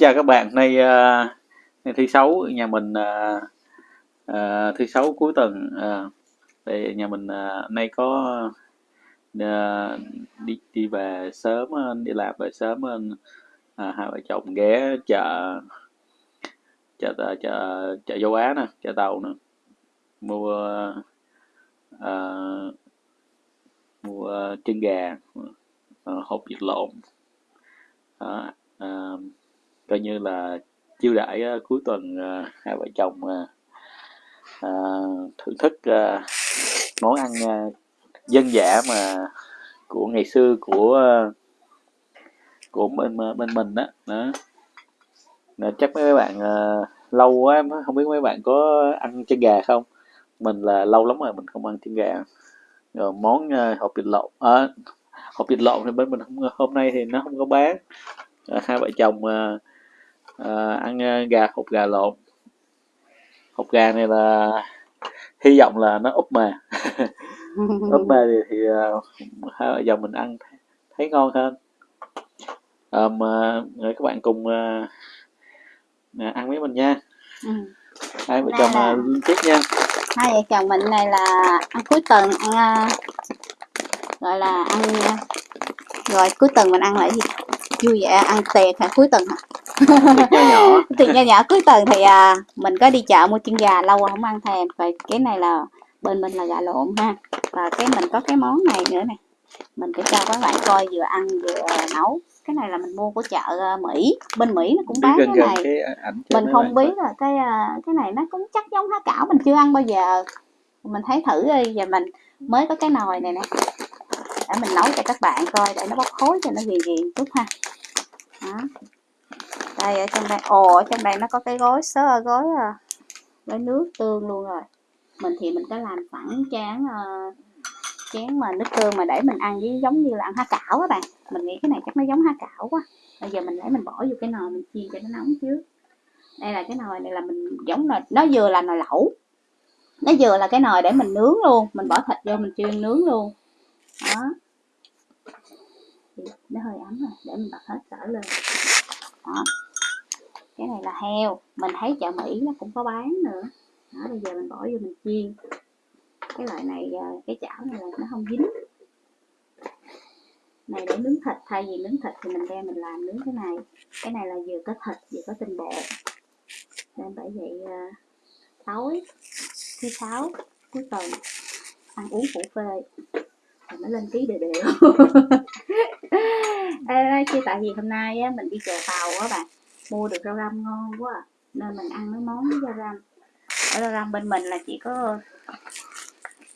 chào các bạn, nay, ờ, uh, nay thứ Sáu nhà mình, uh, uh, thứ Sáu cuối tuần, uh, thì nhà mình, uh, nay có, uh, đi đi về sớm đi làm về sớm uh, hai vợ chồng ghé chợ chợ chợ chợ, chợ Châu Á nè, chợ Tàu nè, mua uh, mua chân gà, uh, hộp vịt lộn. uh, à, coi như là chiêu đãi uh, cuối tuần uh, hai vợ chồng uh, uh, thưởng thức uh, món ăn uh, dân dã mà của ngày xưa của uh, của bên bên mình đó, đó. Nên chắc mấy bạn uh, lâu quá không biết mấy bạn có ăn chân gà không? Mình là lâu lắm rồi mình không ăn chân gà. Rồi món uh, hộp vịt lộn à, hộp vịt lộn thì bên mình không, hôm nay thì nó không có bán. À, hai vợ chồng uh, à, ăn gà hộp gà lộn. Hộp gà này là hy vọng là nó úp mà úp mà thì, thì uh, hai vợ chồng mình ăn thấy ngon hơn. Um, uh, các bạn cùng uh, ăn với mình nha. Ừ. hai vợ chồng là... tiếp nha. Hai vợ chồng mình này là ăn cuối tuần ăn gọi là ăn rồi cuối tuần mình ăn lại gì? Vui vẻ ăn tiệc hả? Cuối tuần hả thì nhỏ. Nhỏ cuối tuần thì à, mình có đi chợ mua chân gà lâu rồi không ăn thèm rồi cái này là bên mình là gà lộn ha. Và cái mình có cái món này nữa nè. Mình sẽ cho các bạn coi vừa ăn vừa nấu. Cái này là mình mua của chợ à, Mỹ. Bên Mỹ nó cũng bán cái này. cái mình không biết là cái à, cái này nó cũng chắc giống há cảo mình chưa ăn bao giờ. Mình thấy thử đi và mình mới có cái nồi này nè. Để mình nấu cho các bạn coi để nó bốc khối cho nó ghiền ghiền chút ha. Đó đây ở trong đây. Ồ ở trong đây nó có cái gói sớ gói gói à, nước tương luôn rồi. Mình thì mình có làm sẵn chén uh, chén mà nước tương mà để mình ăn với giống như là ăn há cảo á bạn. Mình nghĩ cái này chắc nó giống há cảo quá. Bây giờ mình lấy mình bỏ vô cái nồi mình chiên cho nó nóng trước. Đây là cái nồi này là mình giống là nó vừa là nồi lẩu. Nó vừa là cái nồi để mình nướng luôn. Mình bỏ thịt vô mình chiên nướng luôn. Đó. Nó hơi ấm rồi để mình bật hết cỡ lên. Đó cái này là heo. Mình thấy chợ mỹ nó cũng có bán nữa. Đó bây giờ mình bỏ vô mình chiên. Cái loại này à, cái chảo này là nó không dính. Này để nướng thịt. Thay vì nướng thịt thì mình đem mình làm nướng cái này. Cái này là vừa có thịt vừa có tinh bột. Nên bởi vậy à, tối thứ sáu cuối tuần ăn uống phủ phê. Thì mới lên ký đều. Đều à, chứ tại vì hôm nay á, mình đi chợ tàu á bạn mua được rau răm ngon quá à. nên mình ăn mấy món với rau răm ở rau răm bên mình là chỉ có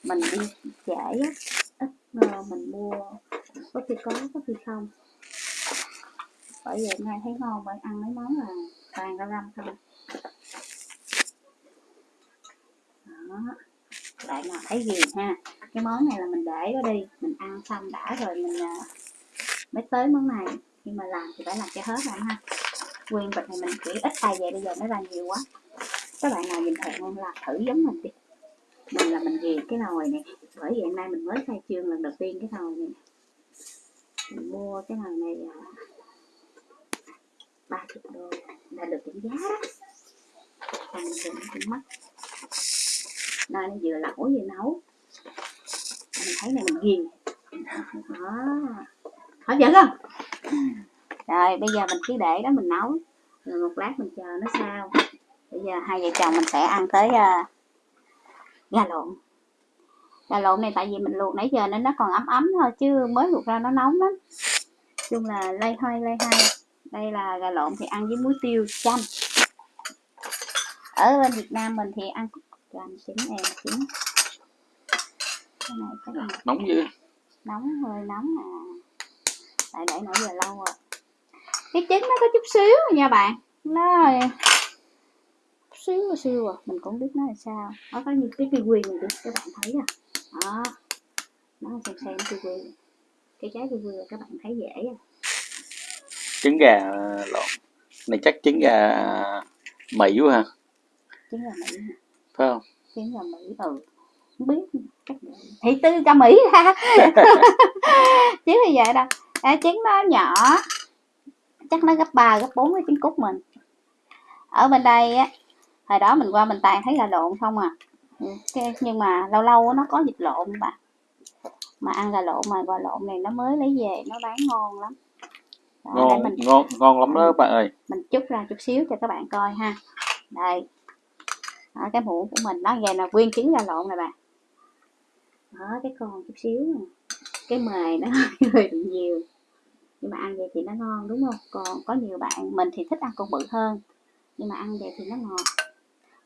mình đi trễ á. Ít mình mua, có khi có có khi không. Bởi vậy nay thấy ngon bởi ăn mấy món là toàn rau răm thôi. Đó. Lại nào thấy gì ha? Cái món này là mình để đó đi. Mình ăn xong đã rồi mình à, mới tới món này. Nhưng mà làm thì phải làm cho hết rồi ha nguyên vịt này mình chỉ ít tay vậy bây giờ nó ra nhiều quá. Các bạn nào nhìn thấy không là thử giống mình đi. Mình là mình ghiền cái nồi này. Bởi vì hôm nay mình mới khai trương lần đầu tiên cái nồi này. Mình mua cái nồi này à, ba chục đô. Là được giảm giá đó. Còn mình cũng mắc. Nơi nó vừa lẩu vừa nấu. Mình thấy này mình ghiền. Đó. Hấp dẫn không? Rồi bây giờ mình cứ để đó mình nấu. Rồi một lát mình chờ nó sao. Bây giờ hai vợ chồng mình sẽ ăn tới uh, gà lộn. Gà lộn này tại vì mình luộc nãy giờ nên nó còn ấm ấm thôi chứ mới luộc ra nó nóng lắm. Chung là lây hoay lây hai. Đây là gà lộn thì ăn với muối tiêu chanh. Ở bên Việt Nam mình thì ăn chanh trứng em trứng cái này chắc là nóng dữ nóng hơi nóng à. Tại để nãy giờ lâu rồi cái trứng nó có chút xíu nha bạn. Nó xíu xíu à. Mình cũng biết nó là sao. Nó có như cái kiwi này đi các bạn thấy à. Đó. Nó xem xem kiwi. Cái trái kiwi là các bạn thấy dễ à. Trứng gà lộn. Này chắc trứng gà mỹ quá ha. Trứng gà mỹ phải không? Trứng gà mỹ ừ. Không biết. Thì tư cho mỹ ra chứ bây giờ đâu. À, trứng nó nhỏ chắc nó gấp 3 gấp 4 cái trứng cút mình. Ở bên đây á hồi đó mình qua mình toàn thấy gà lộn không à. Ừ, cái, nhưng mà lâu lâu nó có vịt lộn bà. Mà ăn gà lộn mà gà lộn này nó mới lấy về nó bán ngon lắm. Đó, ngon mình, ngon ngon lắm đó bạn ơi. Mình chút ra chút xíu cho các bạn coi ha. Đây. Đó, cái muỗng của mình nó về là nguyên trứng gà lộn này bà. Đó cái con chút xíu này. cái mề nó hơi nhiều nhưng mà ăn vậy thì nó ngon đúng không? Còn có nhiều bạn mình thì thích ăn con bự hơn. Nhưng mà ăn vậy thì nó ngọt.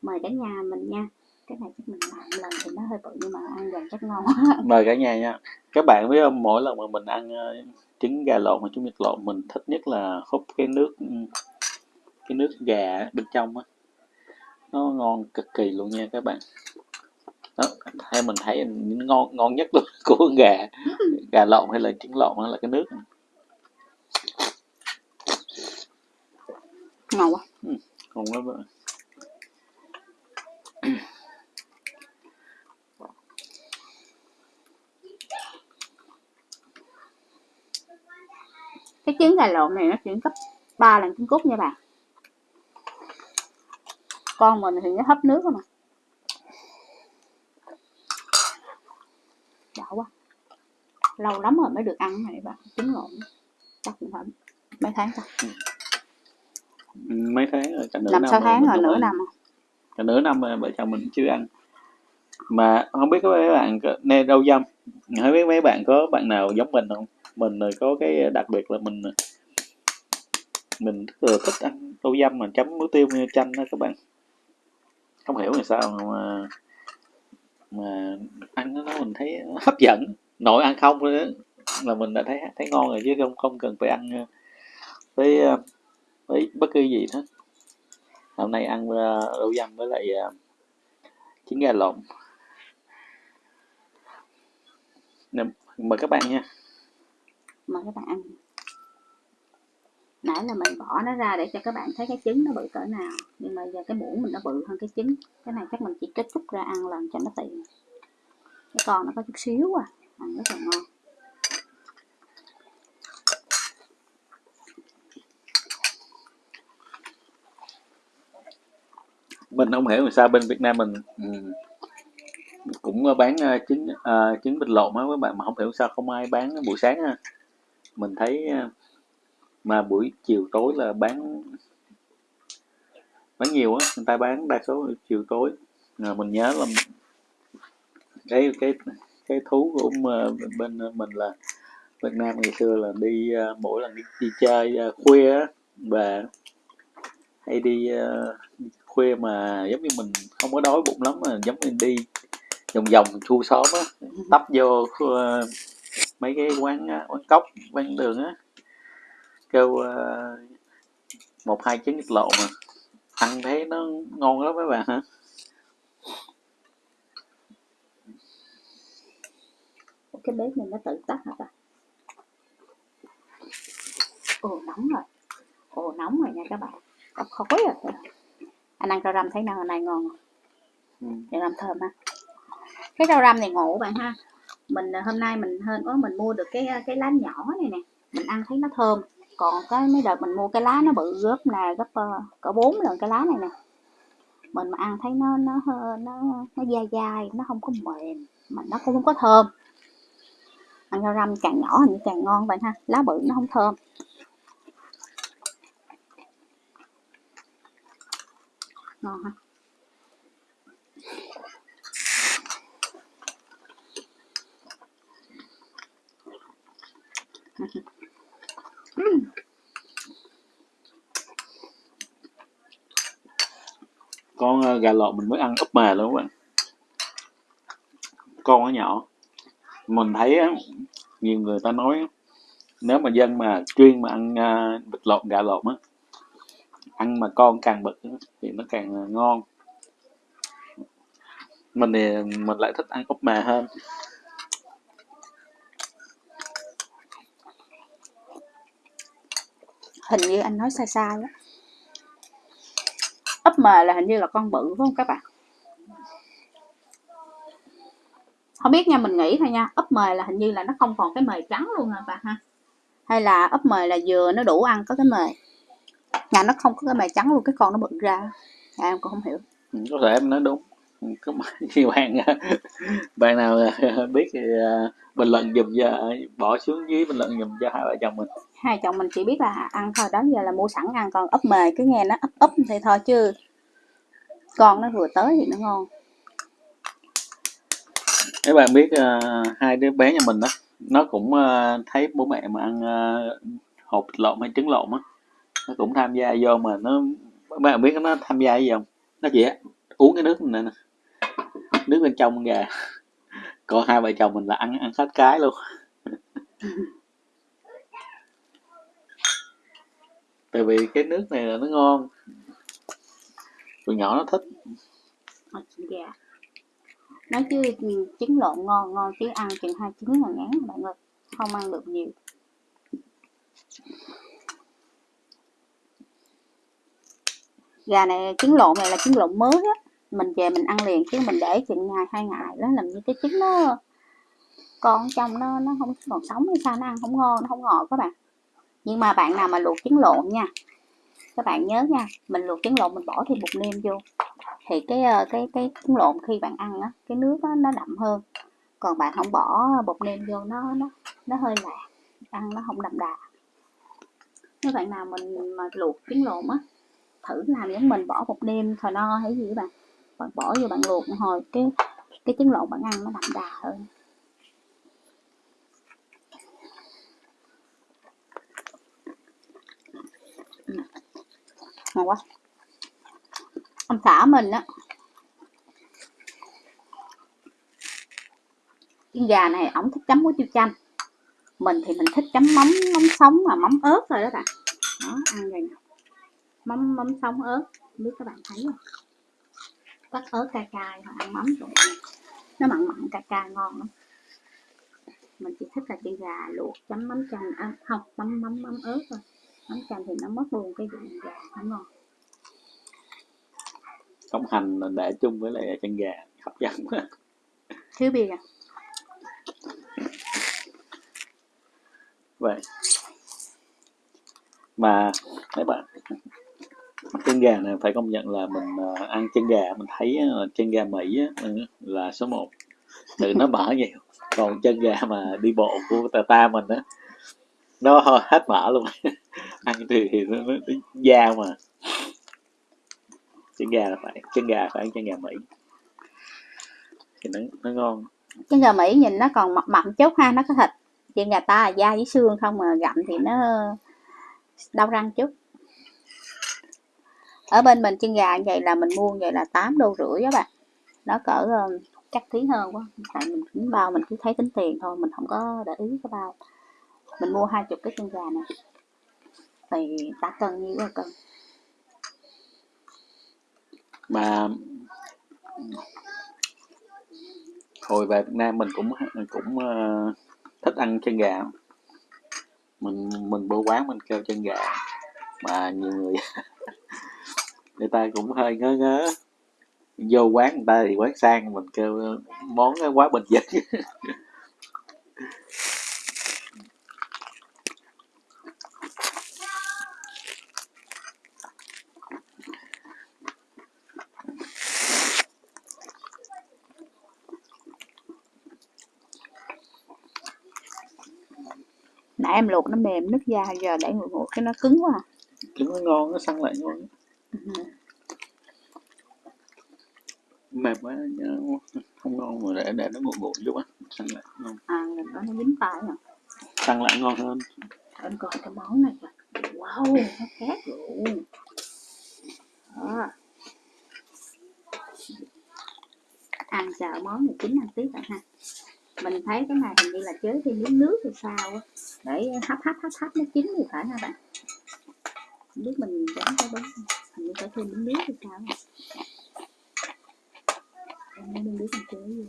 Mời cả nhà mình nha. Cái này chắc mình làm lần thì nó hơi bự nhưng mà ăn vậy chắc ngon mời cả nhà nha. Các bạn biết không mỗi lần mà mình ăn ờ, trứng gà lộn hoặc trứng vịt lộn mình thích nhất là húp cái nước ừ, cái nước gà bên trong á. Nó ngon cực kỳ luôn nha các bạn. Đó, theo mình thấy ngon ngon nhất luôn của gà gà lộn hay là trứng lộn hay là cái nước. Ngon quá ừ, ngon lắm bạn cái trứng gà lộn này nó chỉ gấp 3 lần trứng cút nha bà. Con mình thì nó hấp nước mà. Đã quá. Lâu lắm rồi mới được ăn này bà. Trứng lộn. Chắc cũng phải mấy tháng ta mấy tháng rồi cả nửa năm sáu tháng rồi nửa năm cả nửa năm rồi vợ chồng mình chưa ăn. Mà không biết có mấy bạn nghe đâu dâm không biết mấy bạn có bạn nào giống mình không? Mình có cái đặc biệt là mình mình rất là thích ăn rau dâm mà chấm muối tiêu như chanh đó các bạn. Không hiểu là sao mà mà ăn nó mình thấy hấp dẫn. Nội ăn không nữa là mình đã thấy thấy ngon rồi chứ không không cần phải ăn với với bất cứ gì hết. Hôm nay ăn ờ, rau dăm với lại ờ, trứng gà lộn. Mời các bạn nha. Mời các bạn. Ăn nãy là mình bỏ nó ra để cho các bạn thấy cái trứng nó bự cỡ nào. Nhưng mà giờ cái muỗng mình nó bự hơn cái trứng. Cái này chắc mình chỉ kết thúc ra ăn lần cho nó tiện. Cái con nó có chút xíu à. Ăn rất là ngon. Mình không hiểu sao bên Việt Nam mình ừ, cũng ờ, bán uh, trứng uh, trứng vịt lộn á các bạn mà không hiểu sao không ai bán buổi sáng ha. Mình thấy uh, mà buổi chiều tối là bán bán nhiều á người ta bán đa số chiều tối. À, mình nhớ là cái cái cái thú của bên mình là Việt Nam ngày xưa là đi mỗi lần đi, đi chơi khuya á và hay đi khuya mà giống như mình không có đói bụng lắm mà giống như đi vòng vòng khu xóm á tấp vô mấy cái quán quán cốc quán đường á kêu uh, một hai trứng vịt lộn mà ăn thấy nó ngon lắm mấy bạn hả? Cái bếp này nó tự tắt hả ta? Ồ nóng rồi. Ồ nóng rồi nha các bạn. Có khói à rồi anh ăn rau răm thấy nào này ngon ừ. rau răm thơm ha cái rau răm này ngộ bạn ha. Mình hôm nay mình hơn có mình mua được cái cái lá nhỏ này nè. Mình ăn thấy nó thơm. Còn cái mấy đợt mình mua cái lá nó bự gấp là gấp uh, cỡ bốn lần cái lá này nè. Mình mà ăn thấy nó nó nó nó dai dai nó không có mềm mà nó cũng không có thơm. Ăn rau răm càng nhỏ thì càng ngon bạn ha. Lá bự nó không thơm ngon ha. Con ờ, gà lộn mình mới ăn úp mè luôn các bạn. Con nó nhỏ. Mình thấy nhiều người ta nói nếu mà dân mà chuyên mà ăn ờ, vịt lộn, gà lộn á ăn mà con càng bự thì nó càng ngon. Mình thì mình lại thích ăn úp mề hơn. Hình như anh nói sai sai á. Ấp mề là hình như là con bự phải không các bạn? Không biết nha, mình nghĩ thôi nha. Úp mề là hình như là nó không còn cái mề trắng luôn rồi bà ha. Hay là úp mề là vừa nó đủ ăn có cái mề? Nhà nó không có cái mời trắng luôn cái con nó bự ra. À, em cũng không hiểu. Ừ, có thể em nói đúng. Ừ, có nhiều bạn bạn nào biết thì à, bình luận dùm cho bỏ xuống dưới bình luận dùm cho hai vợ chồng mình. Hai chồng mình chỉ biết là ăn thôi đó giờ là mua sẵn ăn còn ấp mề cứ nghe nó ấp ấp thì thôi chứ con nó vừa tới thì nó ngon. Các bạn biết uh, hai đứa bé nhà mình đó nó cũng uh, thấy bố mẹ mà ăn uh, hột lộn hay trứng lộn á nó cũng tham gia vô mà nó các bạn biết nó tham gia gì không? Nó chỉ uống cái nước này nè nước bên trong gà. Còn hai vợ chồng mình là ăn ăn hết cái luôn. Tại vì cái nước này là nó ngon. Tụi nhỏ nó thích. Dạ nói chứ trứng lộn ngon ngon chứ ăn chừng hai trứng là ngán bạn ơi. Không ăn được nhiều gà này trứng lộn này là trứng lộn mới á. Mình về mình ăn liền chứ mình để chừng ngày hai ngày đó làm như cái trứng nó con trong nó nó không còn sống hay sao nó ăn không ngon nó không ngọt các bạn. Nhưng mà bạn nào mà luộc trứng lộn nha các bạn nhớ nha mình luộc trứng lộn mình bỏ thêm bột nêm vô thì cái ờ, cái cái trứng lộn khi bạn ăn á cái nước đó, nó đậm hơn. Còn bạn không bỏ bột nêm vô nó nó nó hơi lạ ăn nó không đậm đà. Nếu bạn nào mình mà luộc trứng lộn á thử làm giống mình, bỏ một đêm thò no hay gì các bạn. Bạn bỏ vô bạn luộc hồi, cái cái trứng lộn bạn ăn nó đậm đà hơn. Ừ. Ngon quá. Ông xã mình á, cái gà này ổng thích chấm muối tiêu chanh. Mình thì mình thích chấm mắm mắm sống và mắm ớt rồi đó bạn. Đó, ăn rồi nè mắm mắm sống ớt. Không biết các bạn thấy không? Cắt ớt cay cay hoặc ăn mắm rồi. Nó mặn mặn cay cay ngon lắm. Mình chỉ thích là chân gà luộc chấm mắm chanh à, không mắm mắm mắm ớt thôi. Mắm chanh thì nó mất luôn cái vị gà nó ngon. Sống hành để chung với lại chân gà hấp dẫn quá. Thiếu bia à? Vậy. Mà mấy bạn chân gà này phải công nhận là mình ờ, ăn chân gà mình thấy ờ, chân gà mỹ ừ, là số 1 từ nó mỡ nhiều còn chân gà mà đi bộ của ta ta mình á nó hết mỡ luôn. Ăn thì, thì nó, nó, nó da mà. Chân gà là phải chân gà phải ăn chân gà mỹ. Thì nó, nó ngon. Chân gà mỹ nhìn nó còn mập mập chút ha nó có thịt. Chân gà ta là da với xương không mà gặm thì nó đau răng chút ở bên mình chân gà như vậy là mình mua vậy là 8 đô rưỡi các bạn. Nó cỡ ờ, chắc tí hơn quá tại mình tính bao mình cứ thấy tính tiền thôi mình không có để ý cái bao. Mình mua hai chục cái chân gà này. Thì ta cân nhiêu là cân mà hồi về Việt Nam mình cũng cũng uh, thích ăn chân gà. Mình mình vô quán mình kêu chân gà mà nhiều người người ta cũng hơi ngớ ngớ vô quán người ta thì quán sang mình kêu món quá bình dân nãy em luộc nó mềm nứt da giờ để nguội nguội cái nó cứng quá à. cứng nó ngon nó săn lại ngon. Mềm quá không ngon mà để để nó nguội nguội chút á săn lại ngon. À nó nó dính tay à săn lại ngon hơn. Em coi cái món này wow nó khác luôn. Đó. Ăn chờ món này chín ăn tiếp bạn ha. Mình thấy cái này hình như là chế thêm miếng nước thì sao á. Để hấp hấp hấp hấp nó chín thì phải ha bạn không biết mình chọn có đúng hình như phải thêm miếng nước thì sao em miếng nước mình chế gì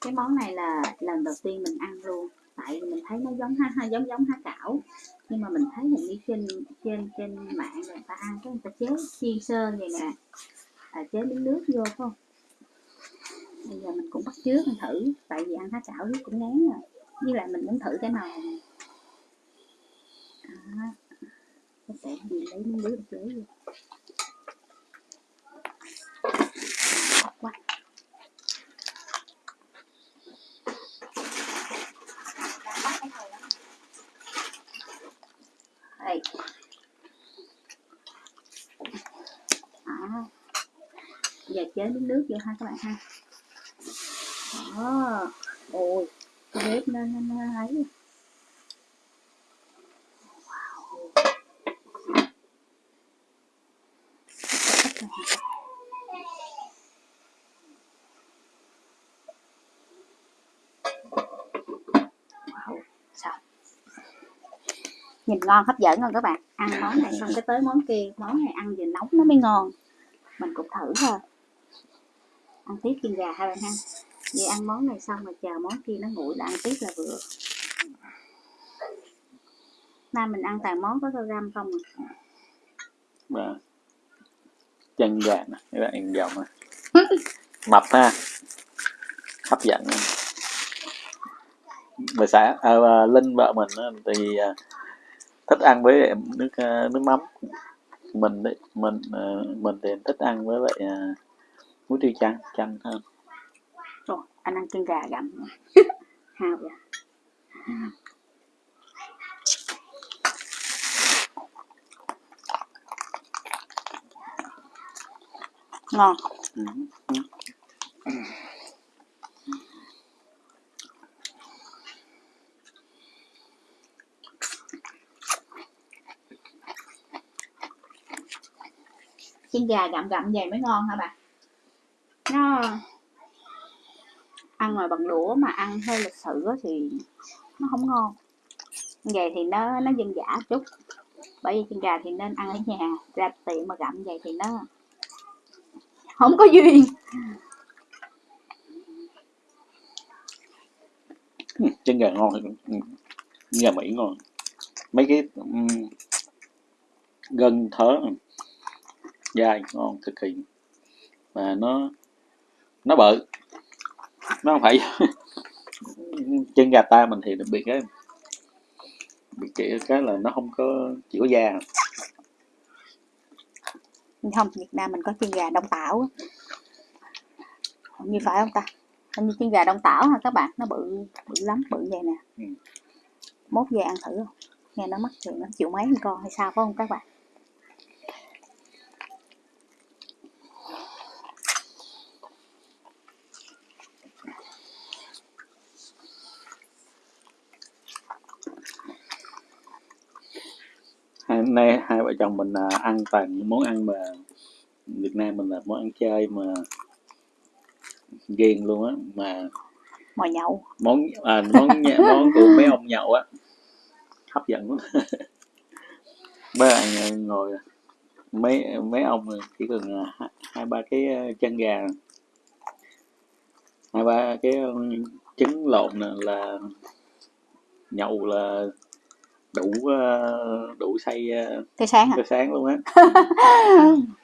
cái món này là lần đầu tiên mình ăn luôn. Tại vì mình thấy nó giống ha, ha giống giống há cảo. Nhưng mà mình thấy hình như trên trên trên mạng người ta ăn cái người ta chế chiên sơn vậy nè. À, chế miếng nước vô phải không? Bây giờ mình cũng bắt chước mình thử. Tại vì ăn há cảo cũng ngán rồi. Với lại mình muốn thử cái nào nó sẽ gì lấy nước lấy luôn quá đây à. giờ chế nước nước vô ha các bạn ha đó ôi, cái bếp nó nó nó ấy nhìn ngon hấp dẫn không các bạn. Ăn món này xong cái tới món kia món này ăn vừa nóng nó mới ngon. Mình cũng thử thôi. Ăn tiếp chiên gà hai bạn ha. Vậy ăn món này xong rồi chờ món kia nó nguội là ăn tiếp là vừa. Nay mình ăn toàn món có răm không à. và chân gà nè các bạn nhìn dòng nè. Mập ha. Hấp dẫn. Bà xã à, à, linh vợ mình thì à, thích ăn với nước à, nước mắm. Mình đấy mình à, mình thì thích ăn với lại à, muối tiêu chanh chanh hơn. Rồi anh ăn chân gà gặm. Hao vậy. Ngon. Ừ. chiên gà gặm gặm vậy mới ngon hả bà nó ăn ngoài bằng đũa mà ăn hơi lịch sự thì nó không ngon. Vậy thì nó nó dân giả chút. Bởi vì chân gà thì nên ăn ở nhà ra tiệm mà gặm vậy thì nó không có duyên. Chân gà ngon nhà gà mỹ ngon. Mấy cái um, gân thớ dai ngon cực kỳ. Và nó nó bự. Nó không phải chân gà ta mình thì đặc biệt cái bị cái cái là nó không có chỉ có da không Việt Nam mình có chân gà đông tảo như phải không ta? Hình như chân gà đông tảo hả các bạn? Nó bự bự lắm bự vậy nè. Ừ. mốt về ăn thử không? Nghe nó mắc tiền nó chịu mấy con hay sao phải không các bạn hai hôm nay hai vợ chồng mình à, ăn toàn những món ăn mà Việt Nam mình là món ăn chay mà ghiền luôn á mà mồi nhậu. món à, món nhà- món của mấy ông nhậu á. Hấp dẫn lắm mấy bạn à, ngồi mấy mấy ông chỉ cần à, hai, ba cái à, chân gà. Hai ba cái à, trứng lộn là nhậu là đủ à, đủ say tới sáng hả? tới sáng luôn á.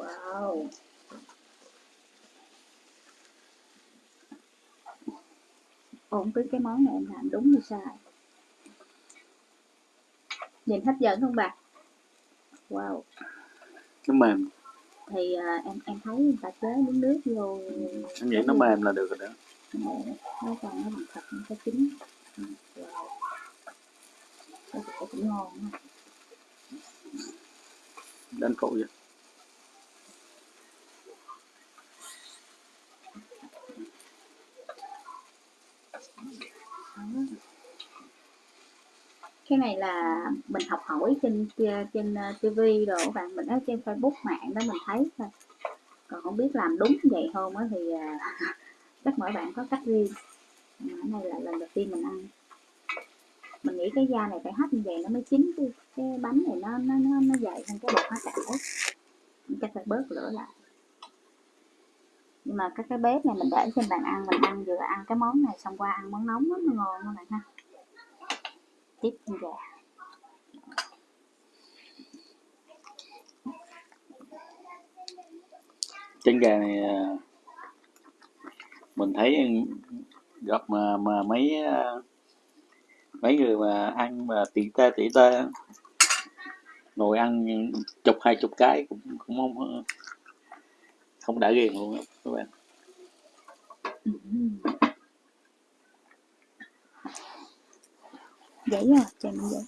Wow. Ủa, biết cái món này em làm đúng hay sai? Nhìn hấp dẫn không bà? Wow. Nó mềm thì à, em em thấy người ta chế miếng nước vô em nghĩ nó mềm là được rồi đó nó còn nó bằng thịt nó có chín Ừ, wow. cái này cũng ngon á. đánh phụ vậy cái này là mình học hỏi trên trên ờ, TV rồi các bạn. Mình ở trên Facebook mạng đó mình thấy thôi. Còn không biết làm đúng vậy không á thì ờ, chắc mỗi bạn có cách riêng. Ờ, cái này là lần đầu tiên mình ăn. Mình nghĩ cái da này phải hấp như vậy nó mới chín chứ. Cái bánh này nó nó nó, nó dày hơn cái bột hoa cải Mình chắc phải bớt lửa lại. Nhưng mà cái cái bếp này mình để trên bàn ăn mình ăn vừa ăn cái món này xong qua ăn món nóng đó, nó ngon các bạn ha tiếp con gà. Trứng gà này à, mình thấy gặp mà mà mấy à, mấy người mà ăn mà tỉ tê tỉ tê ngồi ăn chục hai chục cái cũng cũng không không đã ghiền luôn các bạn giấy rồi chèm giấy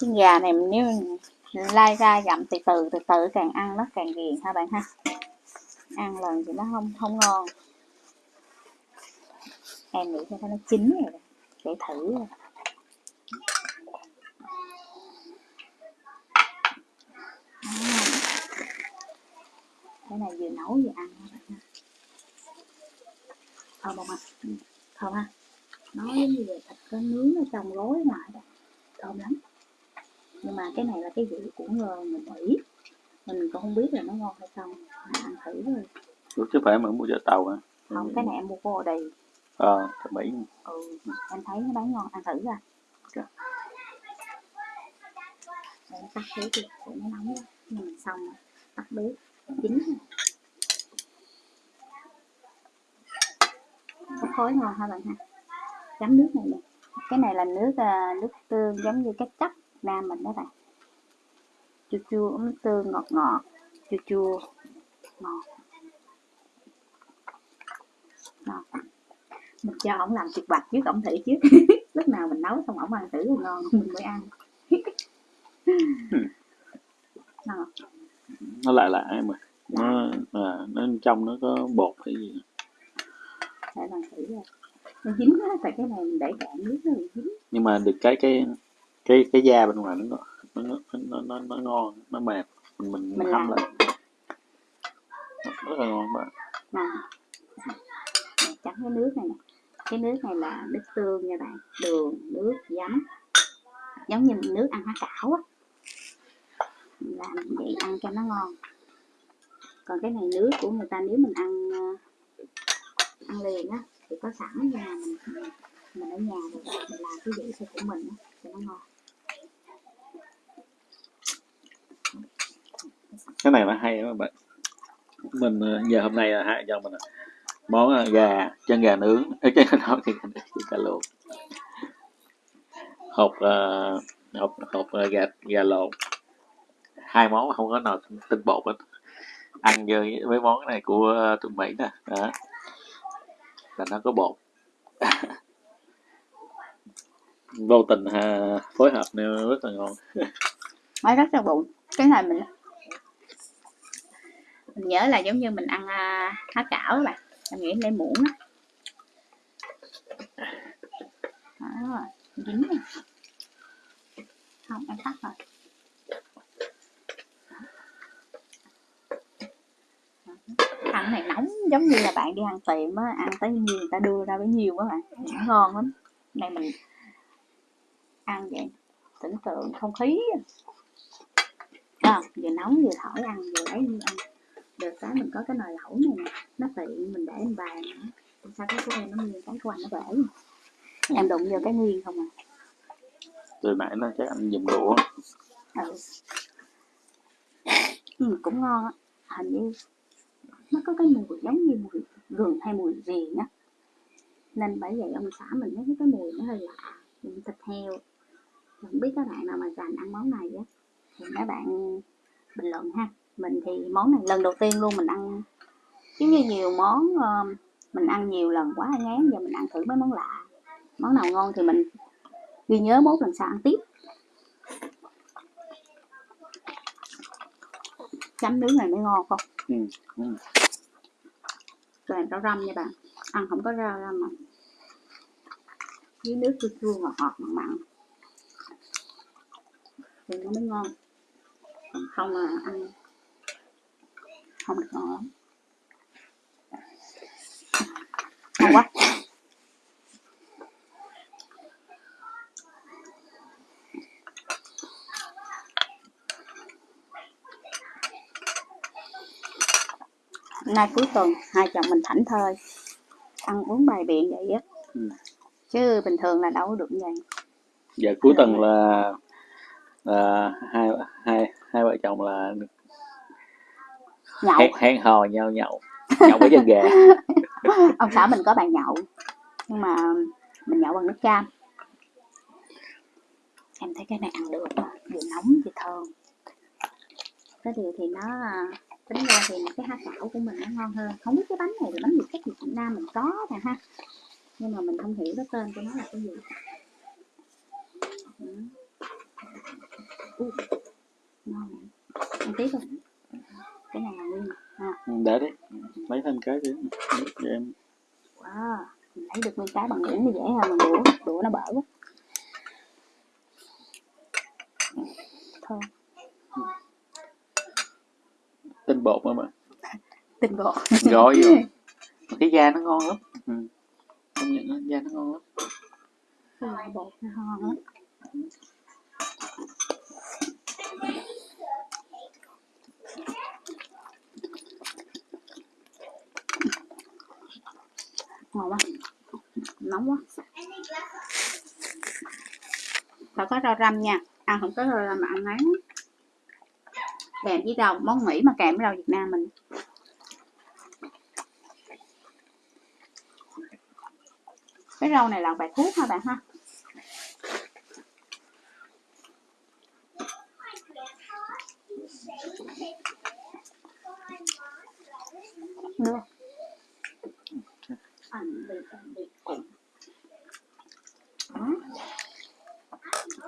chân gà này nếu lai ra dặm từ từ từ từ càng ăn nó càng ghiền ha bạn ha? Ăn lần thì nó không không ngon. Em nghĩ cho nó chín rồi để thử rồi cái này vừa nấu vừa ăn các bạn ha? Thơm không ạ. Ừ, thơm ha nó giống như là thịt có nướng ở trong gói ngoài đó thơm lắm. Nhưng mà cái này là cái vị của người, người Mỹ. Mình cũng không biết là nó ngon hay không mà ăn thử rồi Ủa, chứ phải mà mua chợ tàu hả? Không cái này em mua của đây ờ à, Mỹ. Ừ em thấy nó bán ngon ăn thử ra okay. em tắt bếp đi để nó nóng ra mình xong rồi tắt bếp. Chín có khói ngon ha bạn ha? Chấm nước này nè. Cái này là nước uh, nước tương giống như cái chắc nam mình đó bạn. Chua chua nước tương ngọt ngọt. Chua chua. Ngọt. Ngọt. Mình cho ổng làm thịt bạch trước ổng thử trước lúc nào mình nấu xong ổng ăn thử ngon mình mới ăn. Nó lại lại em ơi. Nó à, nó trong nó có bột hay gì rồi nó dính á tại cái này mình để cạn nước nó dính. Nhưng mà được cái cái cái cái da bên ngoài nó nó nó nó, nó, nó ngon nó mềm. Mình mình, mình hâm lại. Rất là ngon bạn. Nè chấm cái nước này nè. Cái nước này là nước tương nha bạn. Đường nước giấm. Giống như nước ăn há cảo á. Làm vậy ăn cho nó ngon. Còn cái này nước của người ta nếu mình ăn ờ, ăn liền á thì có sẵn nhưng mà mình. Mình ở nhà rồi mình làm cái vị của mình thì cho nó ngon. Cái này là hay các bạn. Mình ờ, giờ hôm nay là hai cho mình món ờ, gà chân gà nướng. Ở trên đó thì cà lộn hộp uh, hộp hộp uh, gà gà lộn hai món không có nào tinh bột hết. Ăn với với món này của ờ, tụi mỹ nè. Đó là nó có bột. Vô tình ha, phối hợp nên rất là ngon. Mới rất là bụng. Cái này mình mình nhớ là giống như mình ăn uh, há cảo các bạn. Em nghĩ lấy muỗng đó. đó dính này. không em tắt rồi. Ăn này nóng giống như là bạn đi ăn tiệm á ăn tới nhiều người ta đưa ra bấy nhiêu các bạn ngon lắm. Này mình ăn vậy tưởng tượng không khí à, vừa nóng vừa thổi ăn vừa lấy đi ăn. Được cái mình có cái nồi lẩu này nè nó tiện mình để lên bàn sao cái của em nó nguyên cái của anh nó bể em đụng vô cái nguyên không à? Từ nãy nó chắc anh dùng đũa. Ừ. ừ cũng ngon á hình như nó có cái mùi giống như mùi gừng hay mùi gì á nên bởi vậy ông xã mình thấy cái mùi nó hơi lạ thịt heo. Không biết các bạn nào mà dành ăn món này á thì mấy bạn bình luận ha. Mình thì món này lần đầu tiên luôn mình ăn giống như nhiều món uh, mình ăn nhiều lần quá ngán giờ mình ăn thử mấy món lạ. Món nào ngon thì mình ghi nhớ mốt lần sau ăn tiếp. Chấm nướng này mới ngon không? Ừ. ừ. rau răm nha bạn. Ăn không có rau răm mà. Với nước chua chua ngọt ngọt mặn mặn. Thì nó mới ngon. Còn không là ăn không được ngon lắm. Ngon quá. Nay cuối tuần hai chồng mình thảnh thơi ăn uống bài biện vậy á. Ừ. chứ bình thường là đâu có được vậy. Giờ cuối tuần là à, hai hai hai vợ chồng là nhậu. hẹn, hẹn hò nhau nhậu nhậu với chân gà ông xã mình có bàn nhậu nhưng mà mình nhậu bằng nước cam em thấy cái này ăn được vừa nóng vừa thơm. Cái điều thì nó tính ra thì cái ha cảo của mình nó ngon hơn. Không biết cái bánh này là bánh gì cách Việt Nam mình có nè ha. Nhưng mà mình không hiểu cái tên của nó là cái gì. Ừ. Ui, ngon ăn tiếp rồi cái này là nguyên. Ha Ừ, để đấy. Lấy thêm cái đi. Để em. Wow. Mình lấy được nguyên cái bằng muỗng thì dễ hơn bằng đũa đũa nó bở quá. Thơm tinh bột mà mà. Tinh bột. Gói vô. Cái da nó ngon lắm. Ừ. công nhận đó, da nó ngon lắm. Bột nó ngon lắm ngon quá. Nóng quá. Phải có rau răm nha. Ăn không có rau răm mà ăn ngán kèm với rau món mỹ mà kèm với rau việt nam mình. Cái rau này là bài thuốc ha bạn ha?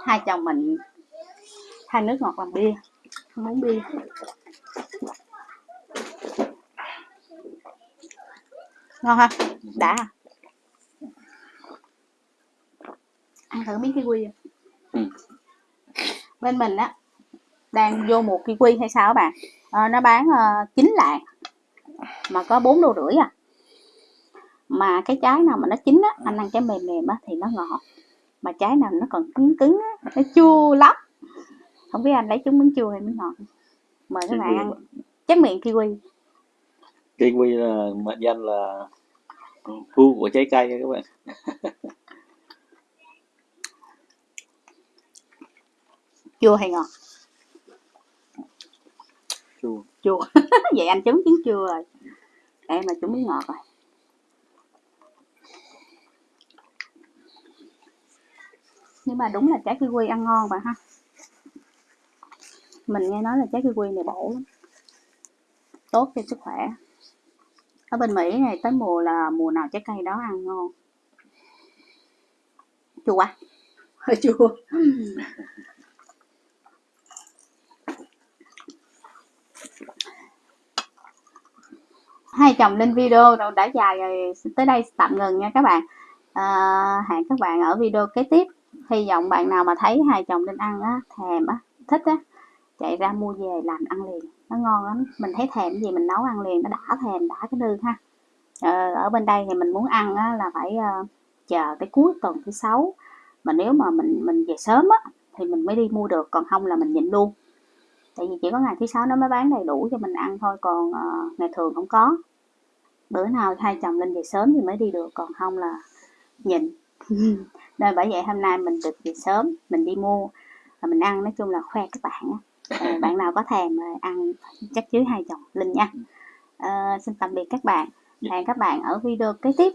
Hai chồng mình, hai nước ngọt làm bia uống bia ngon ha đã ha? ăn thử miếng kiwi à? Ừ. bên mình á đang vô mùa kiwi hay sao các bạn Ờ, nó bán uh, 9 lạng mà có 4 đô rưỡi à mà cái trái nào mà nó chín á anh ăn trái mềm mềm á thì nó ngọt mà trái nào nó còn cứng cứng á nó chua lắm không biết anh lấy trúng miếng chua hay miếng ngọt. Mời các bạn ăn. Chắc miệng kiwi. Kiwi là mệnh danh là vua của trái cây nha các bạn. Chua hay ngọt? Chua. Chua. Vậy anh trúng trứng chua rồi. Em là trúng miếng ngọt rồi. Nhưng mà đúng là trái kiwi ăn ngon bạn ha mình nghe nói là trái kiwi này bổ lắm tốt cho sức khỏe. Ở bên Mỹ này tới mùa là mùa nào trái cây đó ăn ngon? Chua quá. Hơi chua. Hai chồng lên video rồi đã dài rồi. Tới đây tạm ngừng nha các bạn. À, hẹn các bạn ở video kế tiếp. Hy vọng bạn nào mà thấy hai chồng lên ăn á thèm á thích á chạy ra mua về làm ăn liền. Nó ngon lắm. Mình thấy thèm gì mình nấu ăn liền nó đã thèm đã cái đường ha. Ờ, ở bên đây thì mình muốn ăn á, là phải uh, chờ tới cuối tuần thứ sáu. Mà nếu mà mình mình về sớm á thì mình mới đi mua được còn không là mình nhịn luôn. Tại vì chỉ có ngày thứ sáu nó mới bán đầy đủ cho mình ăn thôi còn uh, ngày thường không có. Bữa nào hai chồng lên về sớm thì mới đi được còn không là nhịn. Nên bởi vậy hôm nay mình được về sớm mình đi mua và mình ăn nói chung là khoe các bạn á. Ờ, bạn nào có thèm ờ, ăn chắc chứ hai chồng? Linh nha. Ờ, xin tạm biệt các bạn. Hẹn các bạn ở video kế tiếp.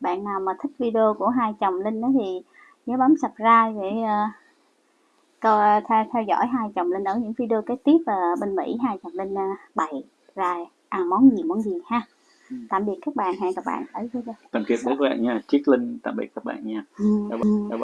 Bạn nào mà thích video của hai chồng linh đó thì nhớ bấm subscribe để uh, theo, theo dõi hai chồng linh ở những video kế tiếp ờ, bên mỹ. Hai chồng linh uh, bày ra ăn món gì món gì ha? Ừ. tạm biệt các bạn. Hẹn các bạn ở video. Tạm biệt các bạn nha. Chiết linh tạm biệt các bạn nha. Ừ. Bye bye.